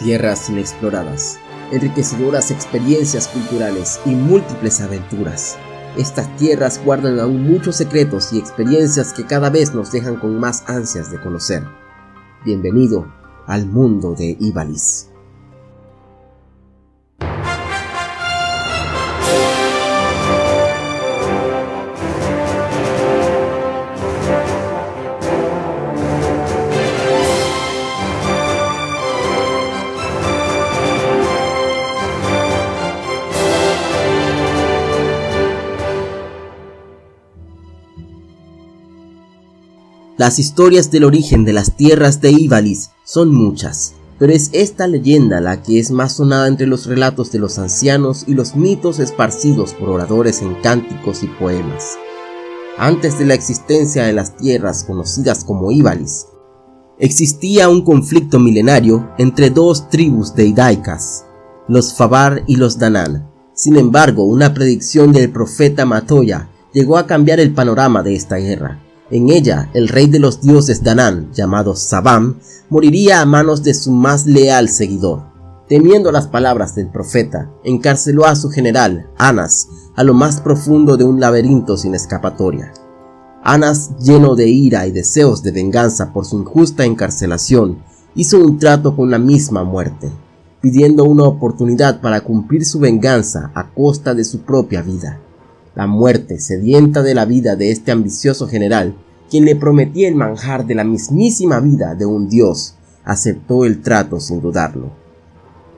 tierras inexploradas, enriquecedoras experiencias culturales y múltiples aventuras. Estas tierras guardan aún muchos secretos y experiencias que cada vez nos dejan con más ansias de conocer. Bienvenido al mundo de Ibalis. Las historias del origen de las tierras de Ivalis son muchas, pero es esta leyenda la que es más sonada entre los relatos de los ancianos y los mitos esparcidos por oradores en cánticos y poemas. Antes de la existencia de las tierras conocidas como Ivalis, existía un conflicto milenario entre dos tribus deidaicas, los Fabar y los Danán. Sin embargo, una predicción del profeta Matoya llegó a cambiar el panorama de esta guerra. En ella, el rey de los dioses Danán, llamado Sabam, moriría a manos de su más leal seguidor. Temiendo las palabras del profeta, encarceló a su general, Anas, a lo más profundo de un laberinto sin escapatoria. Anas, lleno de ira y deseos de venganza por su injusta encarcelación, hizo un trato con la misma muerte, pidiendo una oportunidad para cumplir su venganza a costa de su propia vida. La muerte sedienta de la vida de este ambicioso general, quien le prometía el manjar de la mismísima vida de un dios, aceptó el trato sin dudarlo.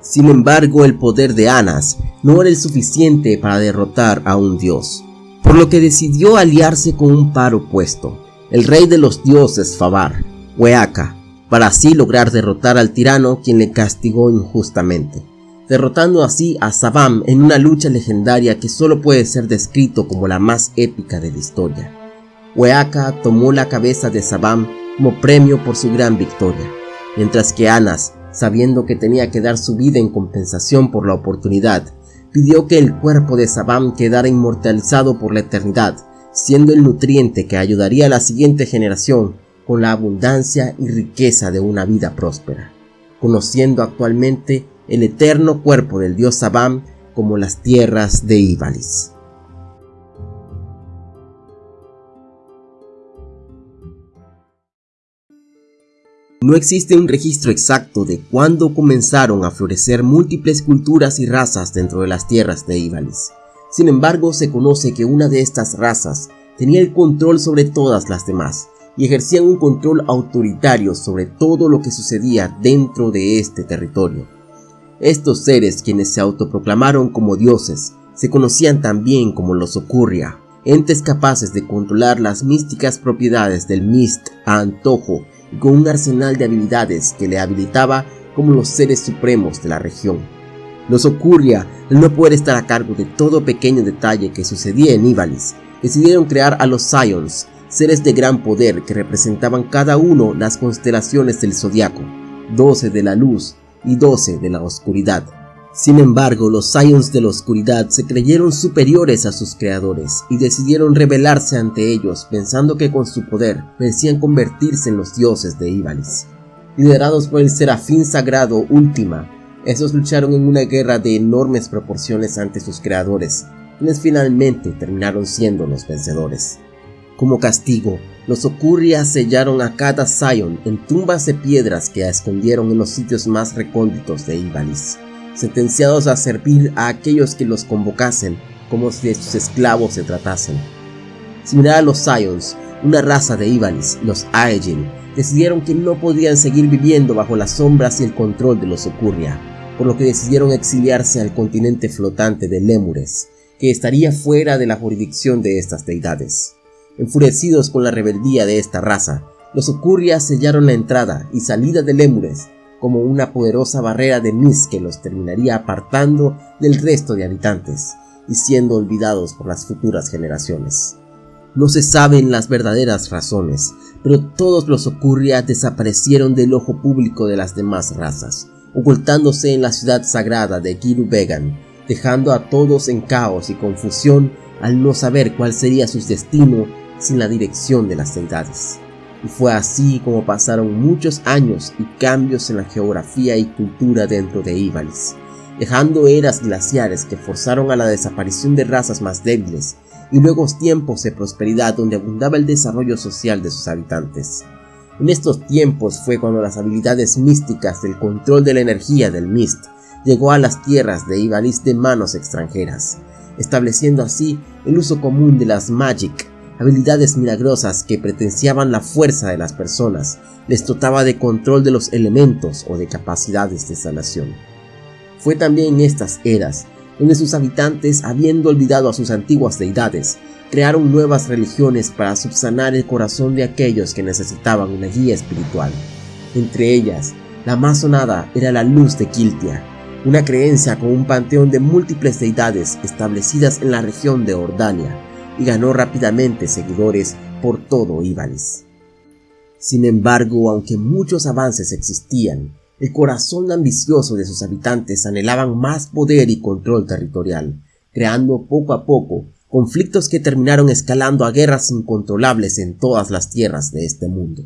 Sin embargo, el poder de Anas no era el suficiente para derrotar a un dios, por lo que decidió aliarse con un par opuesto, el rey de los dioses Fabar, Hueaca, para así lograr derrotar al tirano quien le castigó injustamente derrotando así a Sabam en una lucha legendaria que solo puede ser descrito como la más épica de la historia. Hueaca tomó la cabeza de Sabam como premio por su gran victoria, mientras que Anas, sabiendo que tenía que dar su vida en compensación por la oportunidad, pidió que el cuerpo de Sabam quedara inmortalizado por la eternidad, siendo el nutriente que ayudaría a la siguiente generación con la abundancia y riqueza de una vida próspera, conociendo actualmente el eterno cuerpo del dios Sabam como las tierras de Ibalis. No existe un registro exacto de cuándo comenzaron a florecer múltiples culturas y razas dentro de las tierras de Ibalis. Sin embargo, se conoce que una de estas razas tenía el control sobre todas las demás y ejercían un control autoritario sobre todo lo que sucedía dentro de este territorio. Estos seres, quienes se autoproclamaron como dioses, se conocían también como los Ocurria, entes capaces de controlar las místicas propiedades del Mist a antojo y con un arsenal de habilidades que le habilitaba como los seres supremos de la región. Los Ocurria, al no poder estar a cargo de todo pequeño detalle que sucedía en Ibalis, decidieron crear a los Scions, seres de gran poder que representaban cada uno las constelaciones del zodiaco, 12 de la luz, y 12 de la oscuridad. Sin embargo, los Scions de la oscuridad se creyeron superiores a sus creadores y decidieron rebelarse ante ellos pensando que con su poder merecían convertirse en los dioses de Ibalis. Liderados por el serafín sagrado Última, esos lucharon en una guerra de enormes proporciones ante sus creadores, quienes finalmente terminaron siendo los vencedores. Como castigo, los Ocurria sellaron a cada Zion en tumbas de piedras que escondieron en los sitios más recónditos de Ibalis, sentenciados a servir a aquellos que los convocasen como si de sus esclavos se tratasen. Similar a los Sions, una raza de Ibalis, los Aegin, decidieron que no podían seguir viviendo bajo las sombras y el control de los Ocurria, por lo que decidieron exiliarse al continente flotante de Lemures, que estaría fuera de la jurisdicción de estas deidades. Enfurecidos con la rebeldía de esta raza, los Ocurria sellaron la entrada y salida de Lemures como una poderosa barrera de Mis que los terminaría apartando del resto de habitantes y siendo olvidados por las futuras generaciones. No se saben las verdaderas razones, pero todos los Ocurria desaparecieron del ojo público de las demás razas, ocultándose en la ciudad sagrada de Kiru Vegan, dejando a todos en caos y confusión al no saber cuál sería su destino sin la dirección de las deidades. y fue así como pasaron muchos años y cambios en la geografía y cultura dentro de Ivalice, dejando eras glaciares que forzaron a la desaparición de razas más débiles y luego tiempos de prosperidad donde abundaba el desarrollo social de sus habitantes. En estos tiempos fue cuando las habilidades místicas del control de la energía del Mist llegó a las tierras de Ivalice de manos extranjeras, estableciendo así el uso común de las Magic habilidades milagrosas que pretenciaban la fuerza de las personas, les dotaba de control de los elementos o de capacidades de sanación. Fue también en estas eras donde sus habitantes, habiendo olvidado a sus antiguas deidades, crearon nuevas religiones para subsanar el corazón de aquellos que necesitaban una guía espiritual. Entre ellas, la más sonada era la luz de Kiltia, una creencia con un panteón de múltiples deidades establecidas en la región de Ordania, y ganó rápidamente seguidores por todo Ibális. Sin embargo, aunque muchos avances existían, el corazón ambicioso de sus habitantes anhelaban más poder y control territorial, creando poco a poco conflictos que terminaron escalando a guerras incontrolables en todas las tierras de este mundo.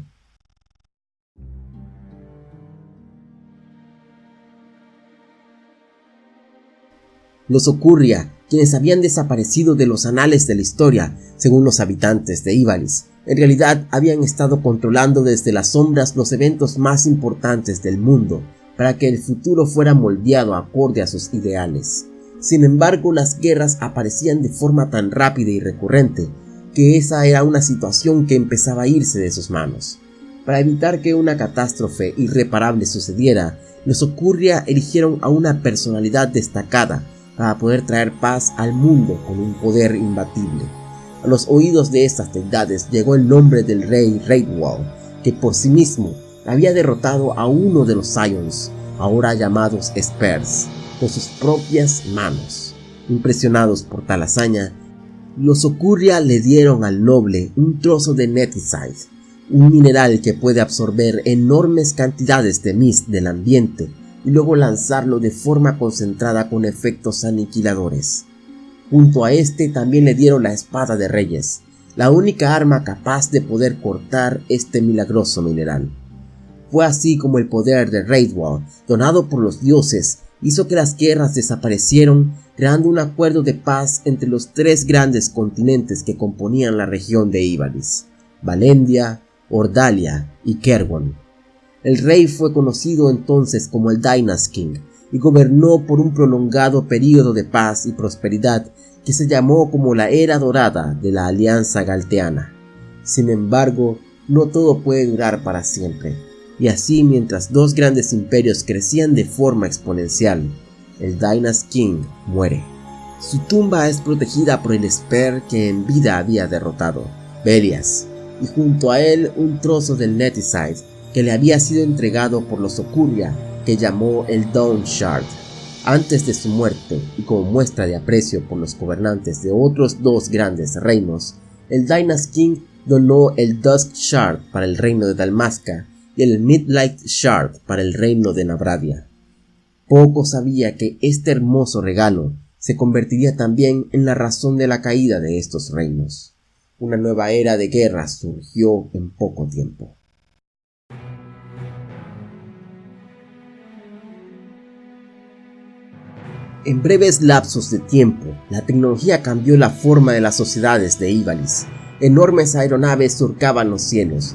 Los Ocurria quienes habían desaparecido de los anales de la historia, según los habitantes de Ibalis. En realidad habían estado controlando desde las sombras los eventos más importantes del mundo, para que el futuro fuera moldeado acorde a sus ideales. Sin embargo, las guerras aparecían de forma tan rápida y recurrente, que esa era una situación que empezaba a irse de sus manos. Para evitar que una catástrofe irreparable sucediera, los Ocurria eligieron a una personalidad destacada para poder traer paz al mundo con un poder imbatible. A los oídos de estas deidades llegó el nombre del rey Raidwall, que por sí mismo había derrotado a uno de los Scions, ahora llamados Spurs, con sus propias manos. Impresionados por tal hazaña, los Ocurria le dieron al noble un trozo de Neticide, un mineral que puede absorber enormes cantidades de mist del ambiente y luego lanzarlo de forma concentrada con efectos aniquiladores. Junto a este también le dieron la espada de reyes, la única arma capaz de poder cortar este milagroso mineral. Fue así como el poder de Raidwall, donado por los dioses, hizo que las guerras desaparecieron, creando un acuerdo de paz entre los tres grandes continentes que componían la región de Ivalice, Valendia, Ordalia y Kerwon. El rey fue conocido entonces como el Dynast King y gobernó por un prolongado período de paz y prosperidad que se llamó como la Era Dorada de la Alianza Galteana. Sin embargo, no todo puede durar para siempre, y así mientras dos grandes imperios crecían de forma exponencial, el Dynast King muere. Su tumba es protegida por el Esper que en vida había derrotado, Belias, y junto a él un trozo del Neticide que le había sido entregado por los Okuria, que llamó el Dawn Shard. Antes de su muerte, y como muestra de aprecio por los gobernantes de otros dos grandes reinos, el Dynast King donó el Dusk Shard para el reino de Dalmasca y el Midlight Shard para el reino de Nabradia. Poco sabía que este hermoso regalo se convertiría también en la razón de la caída de estos reinos. Una nueva era de guerra surgió en poco tiempo. En breves lapsos de tiempo, la tecnología cambió la forma de las sociedades de Ivalice. Enormes aeronaves surcaban los cielos.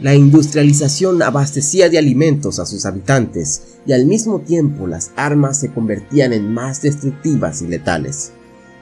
La industrialización abastecía de alimentos a sus habitantes y al mismo tiempo las armas se convertían en más destructivas y letales.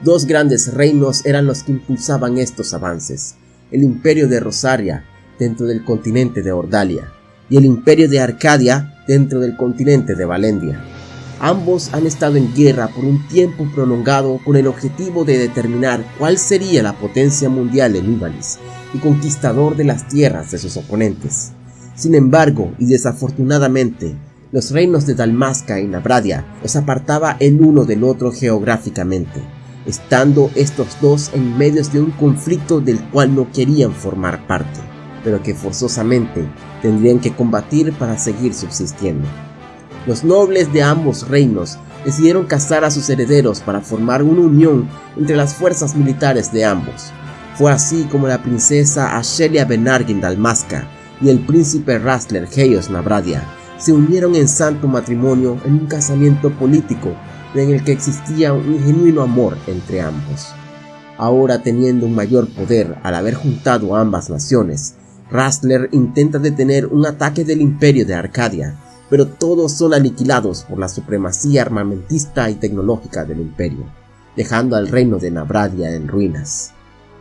Dos grandes reinos eran los que impulsaban estos avances. El imperio de Rosaria, dentro del continente de Ordalia, y el imperio de Arcadia, dentro del continente de Valendia. Ambos han estado en guerra por un tiempo prolongado con el objetivo de determinar cuál sería la potencia mundial en Ivalice y conquistador de las tierras de sus oponentes. Sin embargo, y desafortunadamente, los reinos de Dalmasca y Nabradia los apartaba el uno del otro geográficamente, estando estos dos en medio de un conflicto del cual no querían formar parte, pero que forzosamente tendrían que combatir para seguir subsistiendo. Los nobles de ambos reinos decidieron cazar a sus herederos para formar una unión entre las fuerzas militares de ambos. Fue así como la princesa Ashelia Benargin Dalmasca y el príncipe Rastler Heios Nabradia se unieron en santo matrimonio en un casamiento político en el que existía un genuino amor entre ambos. Ahora teniendo un mayor poder al haber juntado ambas naciones, Rastler intenta detener un ataque del imperio de Arcadia, pero todos son aniquilados por la supremacía armamentista y tecnológica del imperio, dejando al reino de Nabradia en ruinas.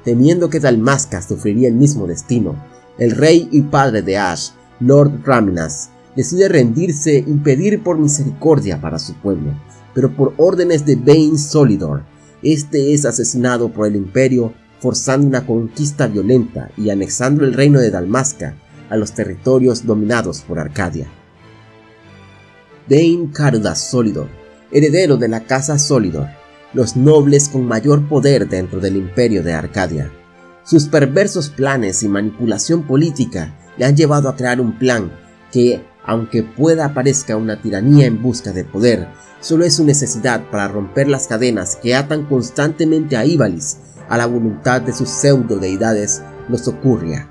Temiendo que Dalmasca sufriría el mismo destino, el rey y padre de Ash, Lord Raminas, decide rendirse y pedir por misericordia para su pueblo, pero por órdenes de Bane Solidor, este es asesinado por el imperio forzando una conquista violenta y anexando el reino de Dalmasca a los territorios dominados por Arcadia. Bane Cardas Solidor, heredero de la casa Solidor, los nobles con mayor poder dentro del imperio de Arcadia. Sus perversos planes y manipulación política le han llevado a crear un plan que, aunque pueda parezca una tiranía en busca de poder, solo es su necesidad para romper las cadenas que atan constantemente a Ibalis a la voluntad de sus pseudo deidades, los Ocurria.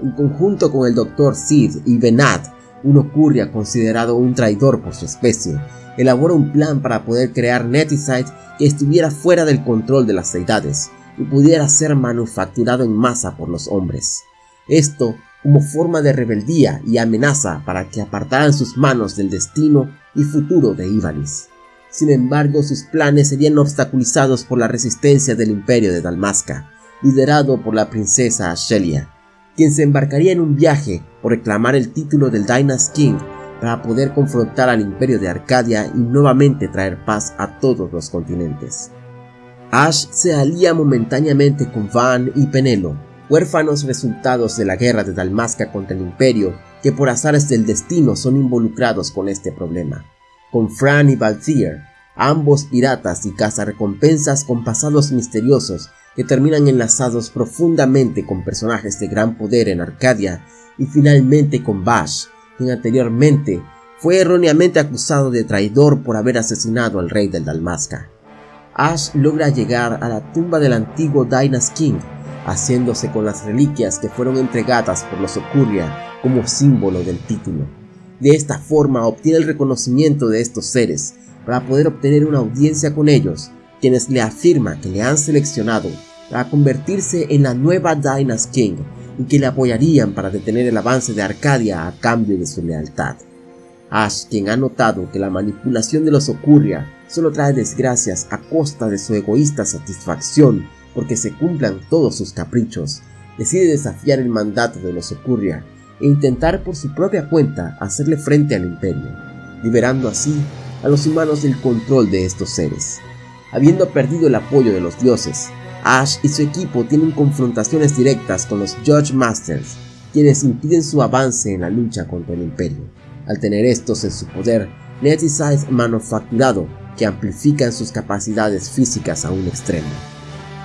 En conjunto con el Dr. Sid y Benad, un Ocurria considerado un traidor por su especie, elabora un plan para poder crear Neticide que estuviera fuera del control de las deidades y pudiera ser manufacturado en masa por los hombres. Esto como forma de rebeldía y amenaza para que apartaran sus manos del destino y futuro de Ivalis. Sin embargo, sus planes serían obstaculizados por la resistencia del imperio de Dalmasca, liderado por la princesa Ashelia, quien se embarcaría en un viaje por reclamar el título del Dynast King para poder confrontar al imperio de Arcadia y nuevamente traer paz a todos los continentes. Ash se alía momentáneamente con Van y Penelo, huérfanos resultados de la guerra de Dalmasca contra el imperio que por azares del destino son involucrados con este problema. Con Fran y Balthier, ambos piratas y cazarrecompensas con pasados misteriosos que terminan enlazados profundamente con personajes de gran poder en Arcadia y finalmente con Bash, quien anteriormente fue erróneamente acusado de traidor por haber asesinado al rey del Dalmasca. Ash logra llegar a la tumba del antiguo Dynast King, haciéndose con las reliquias que fueron entregadas por los Ocurria como símbolo del título. De esta forma obtiene el reconocimiento de estos seres para poder obtener una audiencia con ellos, quienes le afirman que le han seleccionado para convertirse en la nueva Dynast King y que le apoyarían para detener el avance de Arcadia a cambio de su lealtad. Ash, quien ha notado que la manipulación de los Ocurria solo trae desgracias a costa de su egoísta satisfacción porque se cumplan todos sus caprichos, decide desafiar el mandato de los Ocurria e intentar por su propia cuenta hacerle frente al imperio, liberando así a los humanos del control de estos seres. Habiendo perdido el apoyo de los dioses, Ash y su equipo tienen confrontaciones directas con los Judge Masters, quienes impiden su avance en la lucha contra el Imperio. Al tener estos en su poder, es manufacturado que amplifican sus capacidades físicas a un extremo.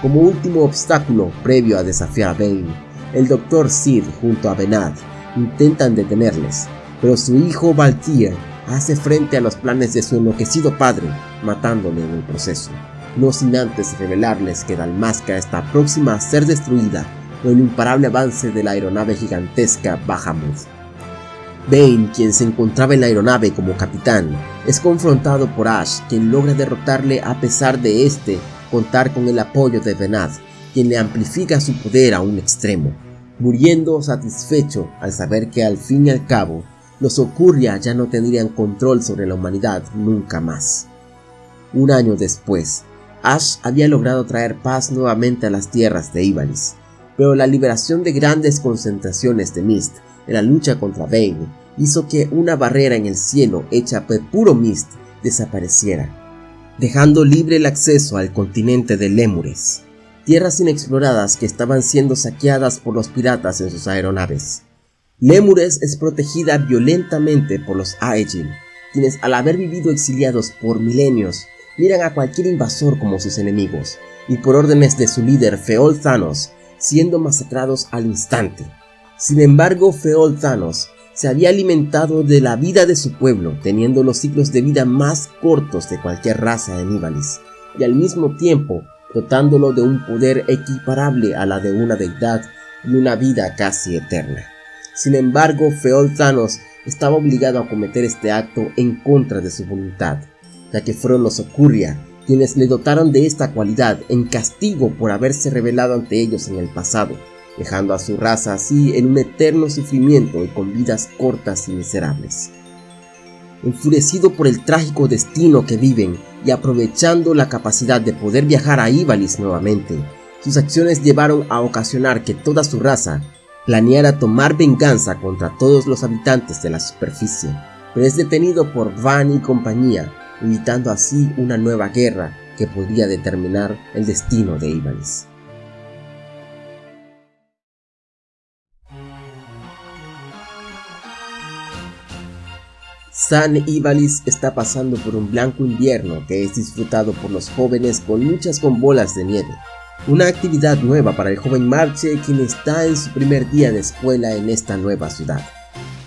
Como último obstáculo previo a desafiar a Bane, el Dr. Sid junto a Benad intentan detenerles, pero su hijo Valtier hace frente a los planes de su enloquecido padre, matándole en el proceso no sin antes revelarles que Dalmasca está próxima a ser destruida por el imparable avance de la aeronave gigantesca Bahamut. Bane, quien se encontraba en la aeronave como capitán, es confrontado por Ash, quien logra derrotarle a pesar de este contar con el apoyo de Benad, quien le amplifica su poder a un extremo, muriendo satisfecho al saber que al fin y al cabo, los Ocurria ya no tendrían control sobre la humanidad nunca más. Un año después, Ash había logrado traer paz nuevamente a las tierras de Ivalice, pero la liberación de grandes concentraciones de Mist en la lucha contra Bane hizo que una barrera en el cielo hecha por puro Mist desapareciera, dejando libre el acceso al continente de Lemures, tierras inexploradas que estaban siendo saqueadas por los piratas en sus aeronaves. Lemures es protegida violentamente por los Aegin, quienes al haber vivido exiliados por milenios miran a cualquier invasor como sus enemigos, y por órdenes de su líder Feol Thanos, siendo masacrados al instante. Sin embargo, Feol Thanos se había alimentado de la vida de su pueblo, teniendo los ciclos de vida más cortos de cualquier raza en Ivalice, y al mismo tiempo dotándolo de un poder equiparable a la de una deidad y una vida casi eterna. Sin embargo, Feol Thanos estaba obligado a cometer este acto en contra de su voluntad, ya que fueron los Okurria quienes le dotaron de esta cualidad en castigo por haberse revelado ante ellos en el pasado, dejando a su raza así en un eterno sufrimiento y con vidas cortas y miserables. Enfurecido por el trágico destino que viven y aprovechando la capacidad de poder viajar a Ibalis nuevamente, sus acciones llevaron a ocasionar que toda su raza planeara tomar venganza contra todos los habitantes de la superficie, pero es detenido por Van y compañía, evitando así una nueva guerra que podría determinar el destino de Ibalis. San Ibalis está pasando por un blanco invierno que es disfrutado por los jóvenes con luchas con bolas de nieve. Una actividad nueva para el joven Marche quien está en su primer día de escuela en esta nueva ciudad.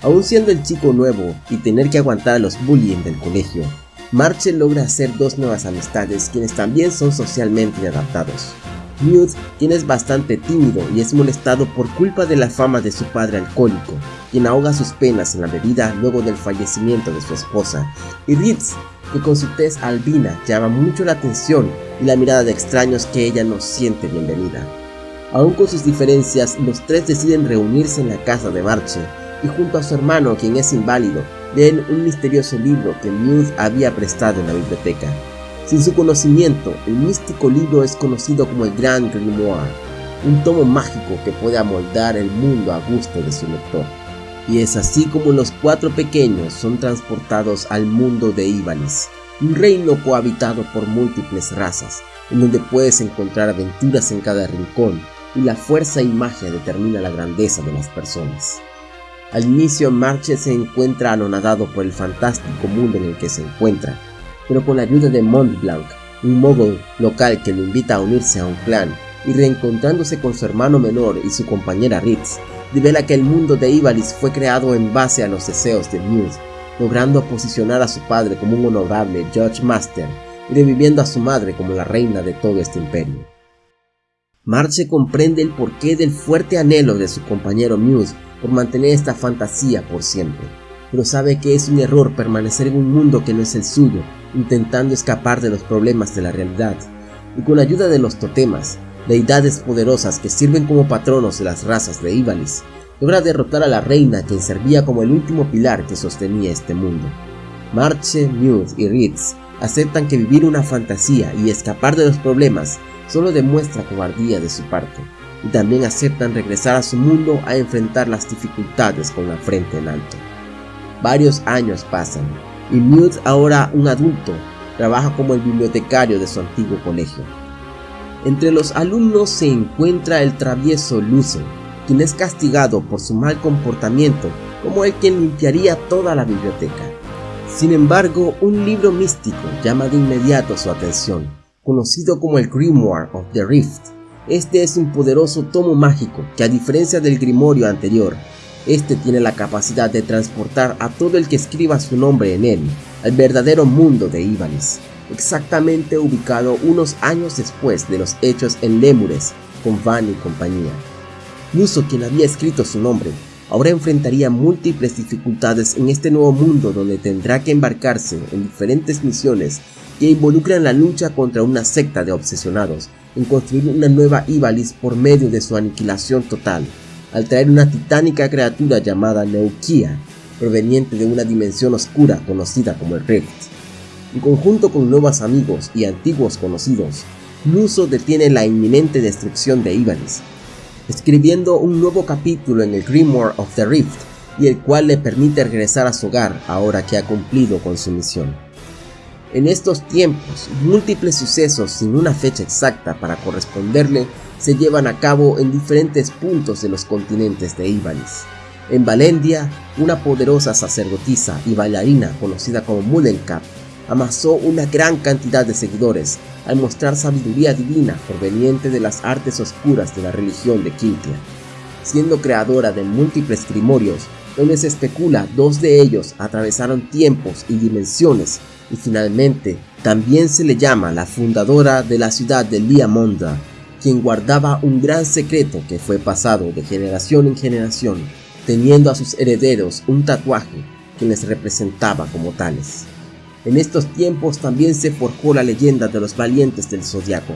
Aún siendo el chico nuevo y tener que aguantar los bullying del colegio, Marche logra hacer dos nuevas amistades quienes también son socialmente inadaptados. Mute, quien es bastante tímido y es molestado por culpa de la fama de su padre alcohólico, quien ahoga sus penas en la bebida luego del fallecimiento de su esposa, y Ritz, que con su tez albina llama mucho la atención y la mirada de extraños que ella no siente bienvenida. Aún con sus diferencias, los tres deciden reunirse en la casa de Marche, y junto a su hermano, quien es inválido, leen un misterioso libro que Mute había prestado en la biblioteca. Sin su conocimiento, el místico libro es conocido como el Grand Grimoire, un tomo mágico que puede amoldar el mundo a gusto de su lector. Y es así como los cuatro pequeños son transportados al mundo de Ibalis, un reino cohabitado por múltiples razas, en donde puedes encontrar aventuras en cada rincón y la fuerza y magia determina la grandeza de las personas. Al inicio Marche se encuentra anonadado por el fantástico mundo en el que se encuentra, pero con la ayuda de Montblanc, un mogul local que lo invita a unirse a un clan, y reencontrándose con su hermano menor y su compañera Ritz, revela que el mundo de Ibalis fue creado en base a los deseos de Muse, logrando posicionar a su padre como un honorable Judge Master y reviviendo a su madre como la reina de todo este imperio. Marche comprende el porqué del fuerte anhelo de su compañero Muse por mantener esta fantasía por siempre, pero sabe que es un error permanecer en un mundo que no es el suyo intentando escapar de los problemas de la realidad, y con la ayuda de los totemas, deidades poderosas que sirven como patronos de las razas de Ibalis, logra derrotar a la reina quien servía como el último pilar que sostenía este mundo. Marche, Mute y Ritz aceptan que vivir una fantasía y escapar de los problemas solo demuestra cobardía de su parte, y también aceptan regresar a su mundo a enfrentar las dificultades con la frente en alto. Varios años pasan, y Mute, ahora un adulto, trabaja como el bibliotecario de su antiguo colegio. Entre los alumnos se encuentra el travieso Lucen, quien es castigado por su mal comportamiento como el quien limpiaría toda la biblioteca. Sin embargo, un libro místico llama de inmediato su atención, conocido como el Grimoire of the Rift. Este es un poderoso tomo mágico que a diferencia del grimorio anterior, este tiene la capacidad de transportar a todo el que escriba su nombre en él al verdadero mundo de Ibalis, exactamente ubicado unos años después de los hechos en Lemures con Van y compañía. Muso, quien había escrito su nombre, ahora enfrentaría múltiples dificultades en este nuevo mundo donde tendrá que embarcarse en diferentes misiones que involucran la lucha contra una secta de obsesionados en construir una nueva Ibalis por medio de su aniquilación total al traer una titánica criatura llamada Neukia, proveniente de una dimensión oscura conocida como el Rift. En conjunto con nuevos amigos y antiguos conocidos, Luso detiene la inminente destrucción de Ibalis, escribiendo un nuevo capítulo en el Grimoire of the Rift, y el cual le permite regresar a su hogar ahora que ha cumplido con su misión. En estos tiempos, múltiples sucesos sin una fecha exacta para corresponderle se llevan a cabo en diferentes puntos de los continentes de Ibalis. En Valendia, una poderosa sacerdotisa y bailarina conocida como Mullencap amasó una gran cantidad de seguidores al mostrar sabiduría divina proveniente de las artes oscuras de la religión de Quintia. Siendo creadora de múltiples grimorios, donde se especula dos de ellos atravesaron tiempos y dimensiones, y finalmente también se le llama la fundadora de la ciudad de Liamonda, quien guardaba un gran secreto que fue pasado de generación en generación teniendo a sus herederos un tatuaje que les representaba como tales. En estos tiempos también se forjó la leyenda de los valientes del Zodiaco,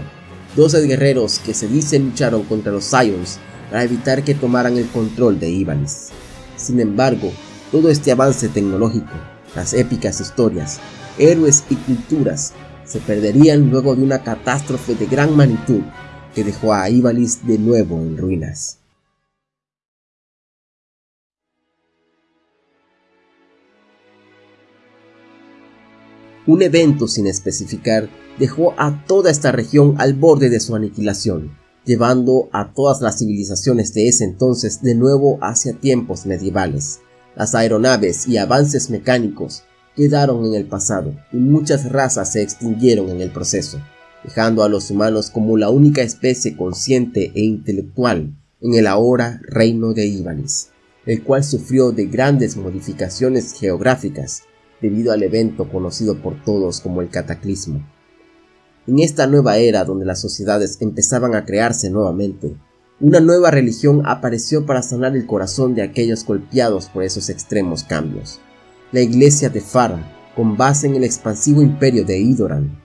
12 guerreros que se dice lucharon contra los Scions para evitar que tomaran el control de Ivalice. Sin embargo, todo este avance tecnológico, las épicas historias, héroes y culturas se perderían luego de una catástrofe de gran magnitud que dejó a Ivalice de nuevo en ruinas. Un evento sin especificar dejó a toda esta región al borde de su aniquilación, llevando a todas las civilizaciones de ese entonces de nuevo hacia tiempos medievales. Las aeronaves y avances mecánicos quedaron en el pasado y muchas razas se extinguieron en el proceso, dejando a los humanos como la única especie consciente e intelectual en el ahora reino de Ibanis, el cual sufrió de grandes modificaciones geográficas debido al evento conocido por todos como el cataclismo. En esta nueva era donde las sociedades empezaban a crearse nuevamente, una nueva religión apareció para sanar el corazón de aquellos golpeados por esos extremos cambios. La iglesia de Farah, con base en el expansivo imperio de Idoran.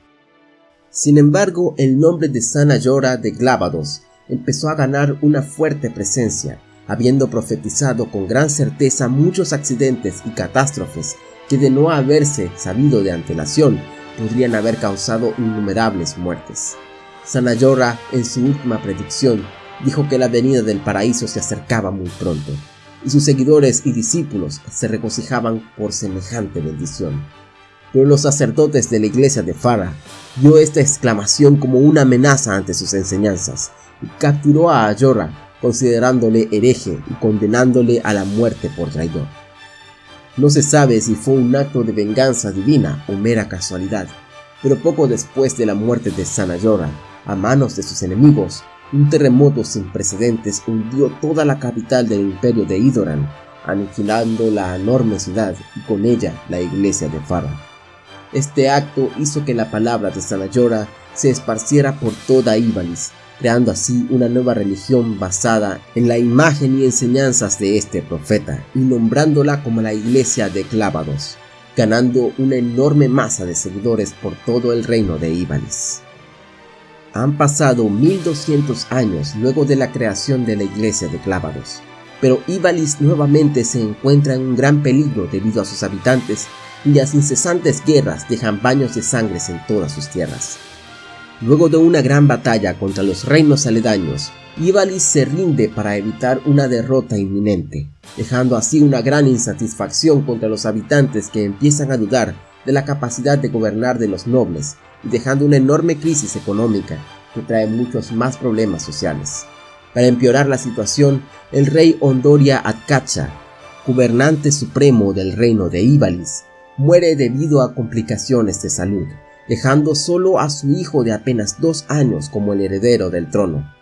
Sin embargo, el nombre de Sana Yora de Glábados empezó a ganar una fuerte presencia, habiendo profetizado con gran certeza muchos accidentes y catástrofes que de no haberse sabido de antelación podrían haber causado innumerables muertes. Sanayora, en su última predicción, dijo que la venida del paraíso se acercaba muy pronto, y sus seguidores y discípulos se regocijaban por semejante bendición. Pero los sacerdotes de la iglesia de Farah vio esta exclamación como una amenaza ante sus enseñanzas y capturó a Ayora considerándole hereje y condenándole a la muerte por traidor. No se sabe si fue un acto de venganza divina o mera casualidad, pero poco después de la muerte de Sanayora, a manos de sus enemigos, un terremoto sin precedentes hundió toda la capital del imperio de Idoran, aniquilando la enorme ciudad y con ella la iglesia de Farah. Este acto hizo que la palabra de Sanayora se esparciera por toda Ibalis, creando así una nueva religión basada en la imagen y enseñanzas de este profeta y nombrándola como la iglesia de Clávados, ganando una enorme masa de seguidores por todo el reino de Ibalis. Han pasado 1200 años luego de la creación de la iglesia de Clávados, pero Ibalis nuevamente se encuentra en un gran peligro debido a sus habitantes y las incesantes guerras dejan baños de sangre en todas sus tierras. Luego de una gran batalla contra los reinos aledaños, Ivalis se rinde para evitar una derrota inminente, dejando así una gran insatisfacción contra los habitantes que empiezan a dudar de la capacidad de gobernar de los nobles y dejando una enorme crisis económica que trae muchos más problemas sociales. Para empeorar la situación, el rey Ondoria Atkacha, gobernante supremo del reino de Ivalis, muere debido a complicaciones de salud dejando solo a su hijo de apenas dos años como el heredero del trono.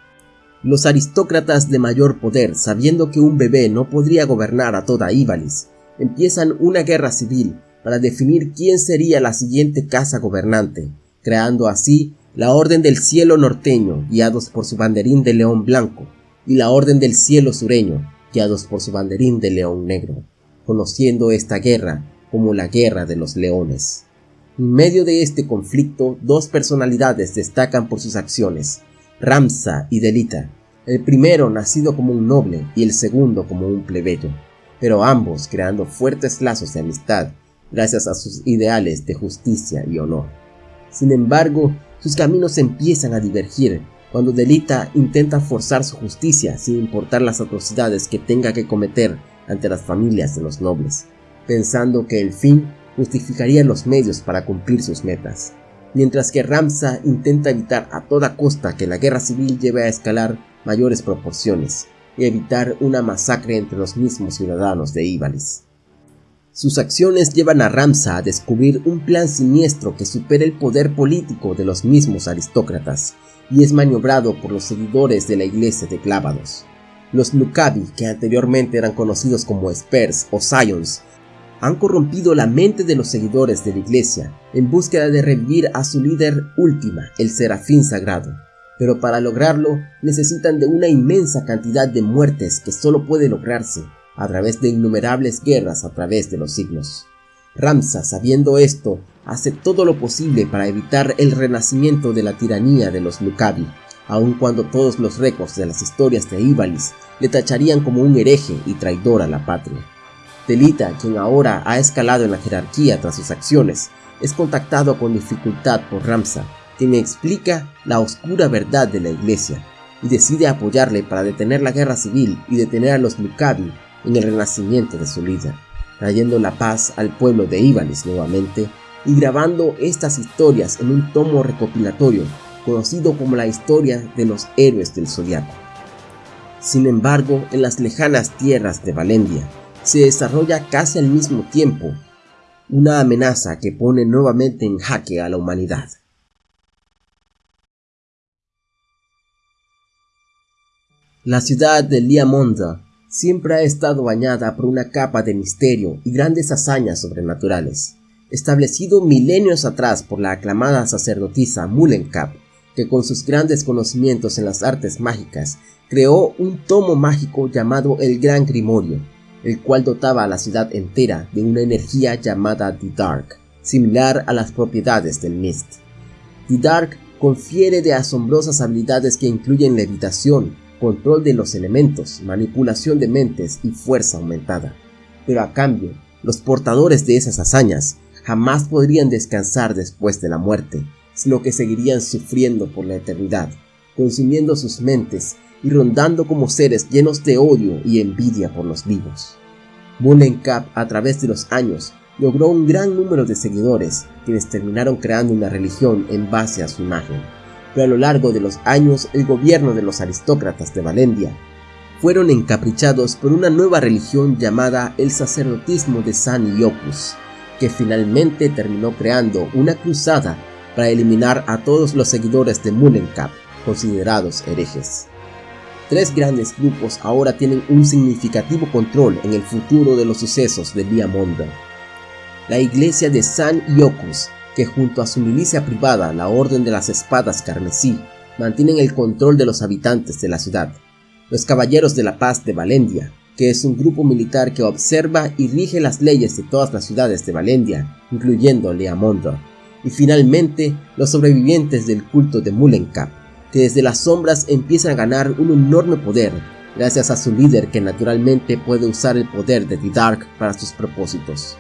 Los aristócratas de mayor poder, sabiendo que un bebé no podría gobernar a toda Ibalis, empiezan una guerra civil para definir quién sería la siguiente casa gobernante, creando así la Orden del Cielo norteño, guiados por su banderín de león blanco, y la Orden del Cielo sureño, guiados por su banderín de león negro, conociendo esta guerra como la Guerra de los Leones. En medio de este conflicto, dos personalidades destacan por sus acciones, Ramsa y Delita, el primero nacido como un noble y el segundo como un plebeyo, pero ambos creando fuertes lazos de amistad gracias a sus ideales de justicia y honor. Sin embargo, sus caminos empiezan a divergir cuando Delita intenta forzar su justicia sin importar las atrocidades que tenga que cometer ante las familias de los nobles, pensando que el fin justificaría los medios para cumplir sus metas, mientras que Ramsa intenta evitar a toda costa que la guerra civil lleve a escalar mayores proporciones y evitar una masacre entre los mismos ciudadanos de Ibalis. Sus acciones llevan a Ramsa a descubrir un plan siniestro que supera el poder político de los mismos aristócratas y es maniobrado por los seguidores de la iglesia de Clávados. Los Nukabi, que anteriormente eran conocidos como Spurs o Scions, han corrompido la mente de los seguidores de la iglesia en búsqueda de revivir a su líder última, el serafín sagrado. Pero para lograrlo necesitan de una inmensa cantidad de muertes que solo puede lograrse a través de innumerables guerras a través de los siglos. Ramsa, sabiendo esto, hace todo lo posible para evitar el renacimiento de la tiranía de los Lucavi, aun cuando todos los récords de las historias de Ibalis le tacharían como un hereje y traidor a la patria. Telita, quien ahora ha escalado en la jerarquía tras sus acciones, es contactado con dificultad por Ramsa, quien explica la oscura verdad de la iglesia y decide apoyarle para detener la guerra civil y detener a los Lucavi en el renacimiento de su líder, trayendo la paz al pueblo de Ibalis nuevamente y grabando estas historias en un tomo recopilatorio conocido como la historia de los héroes del zodiaco. Sin embargo, en las lejanas tierras de Valendia se desarrolla casi al mismo tiempo una amenaza que pone nuevamente en jaque a la humanidad. La ciudad de Liamonda siempre ha estado bañada por una capa de misterio y grandes hazañas sobrenaturales, establecido milenios atrás por la aclamada sacerdotisa Mulenkap, que con sus grandes conocimientos en las artes mágicas creó un tomo mágico llamado el Gran Grimorio, el cual dotaba a la ciudad entera de una energía llamada The Dark, similar a las propiedades del Mist. The Dark confiere de asombrosas habilidades que incluyen levitación, control de los elementos, manipulación de mentes y fuerza aumentada. Pero a cambio, los portadores de esas hazañas jamás podrían descansar después de la muerte, sino que seguirían sufriendo por la eternidad, consumiendo sus mentes y rondando como seres llenos de odio y envidia por los vivos. Cap, a través de los años, logró un gran número de seguidores, quienes terminaron creando una religión en base a su imagen pero a lo largo de los años el gobierno de los aristócratas de Valendia fueron encaprichados por una nueva religión llamada el sacerdotismo de San Iocus, que finalmente terminó creando una cruzada para eliminar a todos los seguidores de Mulenkap, considerados herejes. Tres grandes grupos ahora tienen un significativo control en el futuro de los sucesos de Diamonda. La iglesia de San Iocus que junto a su milicia privada, la Orden de las Espadas Carmesí, mantienen el control de los habitantes de la ciudad. Los Caballeros de la Paz de Valendia, que es un grupo militar que observa y rige las leyes de todas las ciudades de Valendia, incluyendo Leamondo. Y finalmente, los sobrevivientes del culto de Mulenkap, que desde las sombras empiezan a ganar un enorme poder, gracias a su líder que naturalmente puede usar el poder de The Dark para sus propósitos.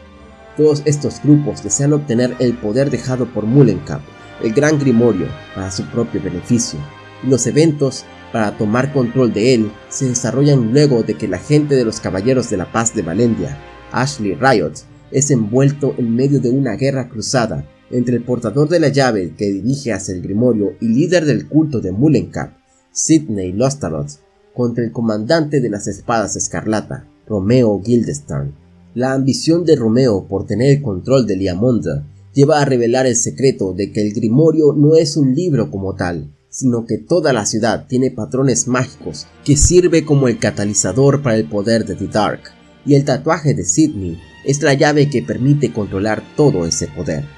Todos estos grupos desean obtener el poder dejado por Mulenkap, el Gran Grimorio, para su propio beneficio, y los eventos para tomar control de él se desarrollan luego de que la gente de los Caballeros de la Paz de Valendia, Ashley Riot, es envuelto en medio de una guerra cruzada entre el portador de la llave que dirige hacia el Grimorio y líder del culto de Mulenkap, Sidney Lostarot, contra el comandante de las espadas escarlata, Romeo Guildenstern. La ambición de Romeo por tener el control de Liamonda lleva a revelar el secreto de que el Grimorio no es un libro como tal, sino que toda la ciudad tiene patrones mágicos que sirve como el catalizador para el poder de The Dark, y el tatuaje de Sidney es la llave que permite controlar todo ese poder.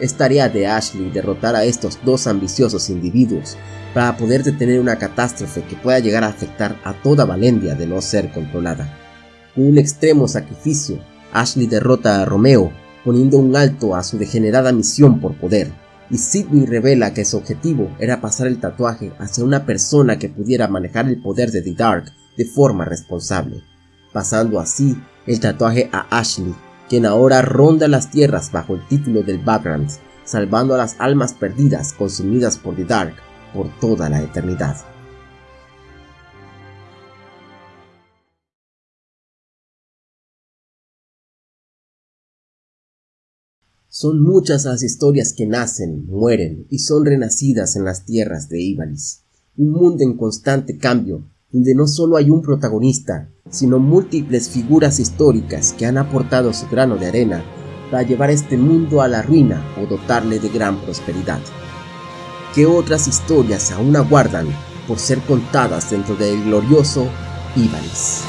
Es tarea de Ashley derrotar a estos dos ambiciosos individuos para poder detener una catástrofe que pueda llegar a afectar a toda Valendia de no ser controlada. Con un extremo sacrificio, Ashley derrota a Romeo, poniendo un alto a su degenerada misión por poder, y Sidney revela que su objetivo era pasar el tatuaje hacia una persona que pudiera manejar el poder de The Dark de forma responsable, pasando así el tatuaje a Ashley, quien ahora ronda las tierras bajo el título del Background, salvando a las almas perdidas consumidas por The Dark por toda la eternidad. Son muchas las historias que nacen, mueren y son renacidas en las tierras de Ibalis. Un mundo en constante cambio, donde no solo hay un protagonista, sino múltiples figuras históricas que han aportado su grano de arena para llevar este mundo a la ruina o dotarle de gran prosperidad. ¿Qué otras historias aún aguardan por ser contadas dentro del glorioso Ibalis?